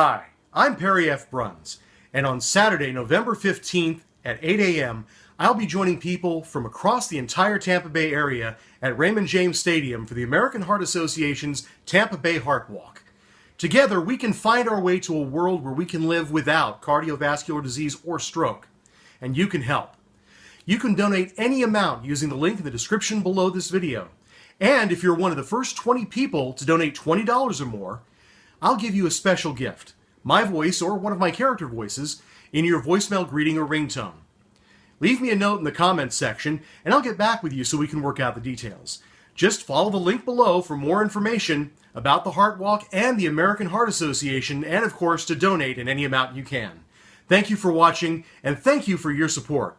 Hi, I'm Perry F. Bruns, and on Saturday, November 15th at 8 a.m., I'll be joining people from across the entire Tampa Bay area at Raymond James Stadium for the American Heart Association's Tampa Bay Heart Walk. Together, we can find our way to a world where we can live without cardiovascular disease or stroke, and you can help. You can donate any amount using the link in the description below this video. And if you're one of the first 20 people to donate $20 or more, I'll give you a special gift, my voice or one of my character voices, in your voicemail greeting or ringtone. Leave me a note in the comments section, and I'll get back with you so we can work out the details. Just follow the link below for more information about the Heart Walk and the American Heart Association, and of course to donate in any amount you can. Thank you for watching, and thank you for your support.